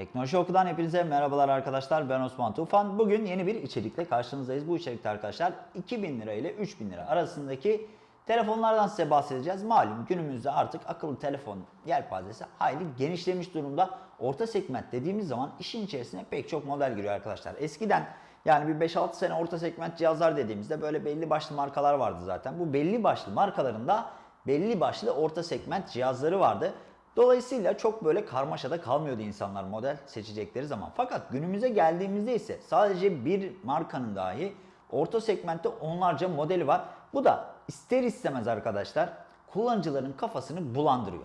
Teknoloji Oku'dan hepinize merhabalar arkadaşlar. Ben Osman Tufan. Bugün yeni bir içerikle karşınızdayız. Bu içerikte arkadaşlar 2000 lira ile 3000 lira arasındaki telefonlardan size bahsedeceğiz. Malum günümüzde artık akıllı telefon yelpazesi hayli genişlemiş durumda. Orta segment dediğimiz zaman işin içerisine pek çok model giriyor arkadaşlar. Eskiden yani bir 5-6 sene orta segment cihazlar dediğimizde böyle belli başlı markalar vardı zaten. Bu belli başlı markalarında belli başlı orta segment cihazları vardı. Dolayısıyla çok böyle karmaşada kalmıyordu insanlar model seçecekleri zaman. Fakat günümüze geldiğimizde ise sadece bir markanın dahi orta segmentte onlarca modeli var. Bu da ister istemez arkadaşlar kullanıcıların kafasını bulandırıyor.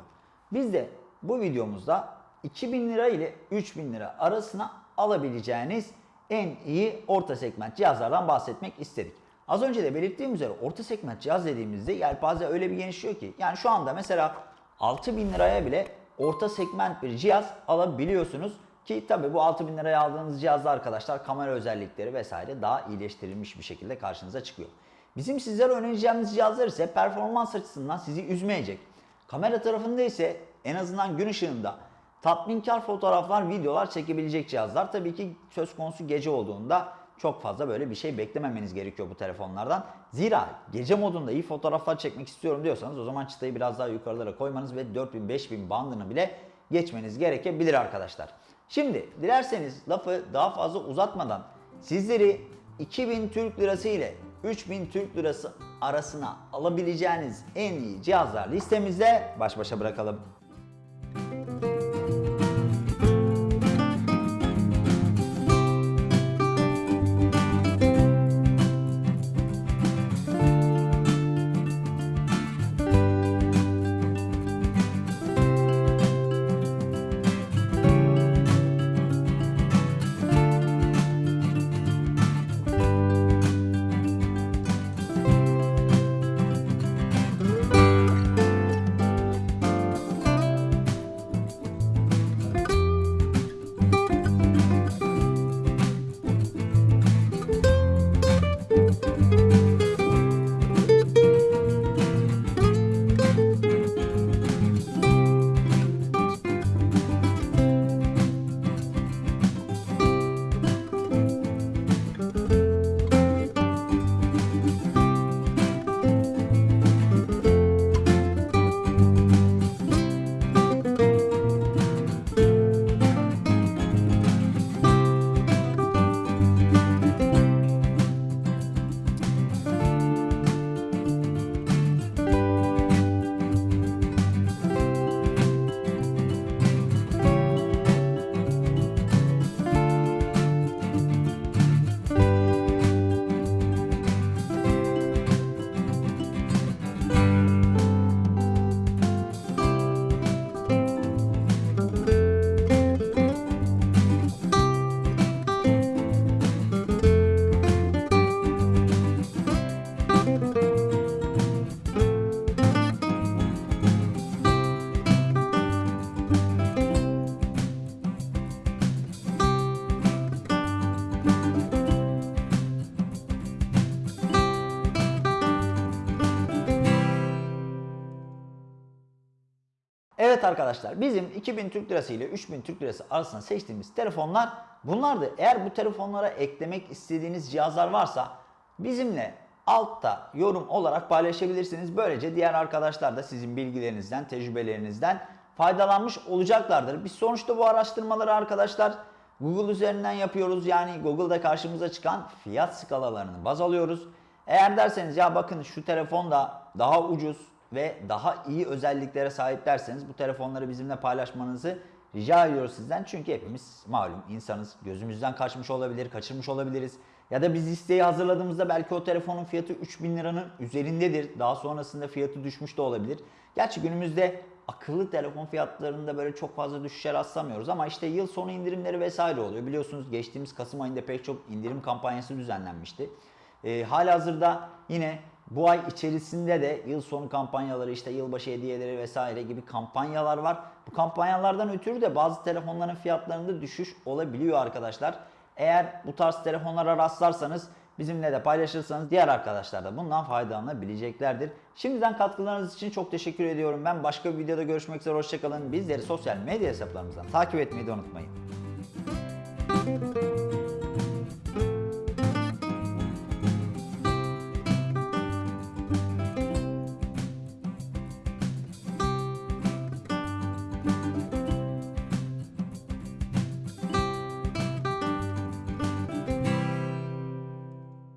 Biz de bu videomuzda 2000 lira ile 3000 lira arasına alabileceğiniz en iyi orta segment cihazlardan bahsetmek istedik. Az önce de belirttiğim üzere orta segment cihaz dediğimizde yelpaze öyle bir genişliyor ki yani şu anda mesela 6000 liraya bile orta segment bir cihaz alabiliyorsunuz. Ki tabi bu 6000 liraya aldığınız cihazda arkadaşlar kamera özellikleri vesaire daha iyileştirilmiş bir şekilde karşınıza çıkıyor. Bizim sizlere önereceğimiz cihazlar ise performans açısından sizi üzmeyecek. Kamera tarafında ise en azından gün ışığında tatminkar fotoğraflar, videolar çekebilecek cihazlar. Tabii ki söz konusu gece olduğunda çok fazla böyle bir şey beklememeniz gerekiyor bu telefonlardan. Zira gece modunda iyi fotoğraflar çekmek istiyorum diyorsanız o zaman çıtayı biraz daha yukarılara koymanız ve 4000-5000 bandını bile geçmeniz gerekebilir arkadaşlar. Şimdi dilerseniz lafı daha fazla uzatmadan sizleri 2000 Türk Lirası ile 3000 Türk Lirası arasına alabileceğiniz en iyi cihazlar listemizde baş başa bırakalım. Evet arkadaşlar bizim 2000 Türk Lirası ile 3000 Türk Lirası arasında seçtiğimiz telefonlar bunlardı. Eğer bu telefonlara eklemek istediğiniz cihazlar varsa bizimle altta yorum olarak paylaşabilirsiniz. Böylece diğer arkadaşlar da sizin bilgilerinizden, tecrübelerinizden faydalanmış olacaklardır. Biz sonuçta bu araştırmaları arkadaşlar Google üzerinden yapıyoruz. Yani Google'da karşımıza çıkan fiyat skalalarını baz alıyoruz. Eğer derseniz ya bakın şu telefon da daha ucuz ve daha iyi özelliklere sahip derseniz bu telefonları bizimle paylaşmanızı rica ediyoruz sizden. Çünkü hepimiz malum insanız. Gözümüzden kaçmış olabilir, kaçırmış olabiliriz. Ya da biz listeyi hazırladığımızda belki o telefonun fiyatı 3000 liranın üzerindedir. Daha sonrasında fiyatı düşmüş de olabilir. Gerçi günümüzde akıllı telefon fiyatlarında böyle çok fazla düşüşe rastlamıyoruz ama işte yıl sonu indirimleri vesaire oluyor. Biliyorsunuz geçtiğimiz Kasım ayında pek çok indirim kampanyası düzenlenmişti. E, halihazırda yine bu ay içerisinde de yıl sonu kampanyaları işte yılbaşı hediyeleri vesaire gibi kampanyalar var. Bu kampanyalardan ötürü de bazı telefonların fiyatlarında düşüş olabiliyor arkadaşlar. Eğer bu tarz telefonlara rastlarsanız bizimle de paylaşırsanız diğer arkadaşlar da bundan faydalanabileceklerdir. Şimdiden katkılarınız için çok teşekkür ediyorum. Ben başka bir videoda görüşmek üzere. Hoşçakalın. Bizleri sosyal medya hesaplarımızdan takip etmeyi de unutmayın.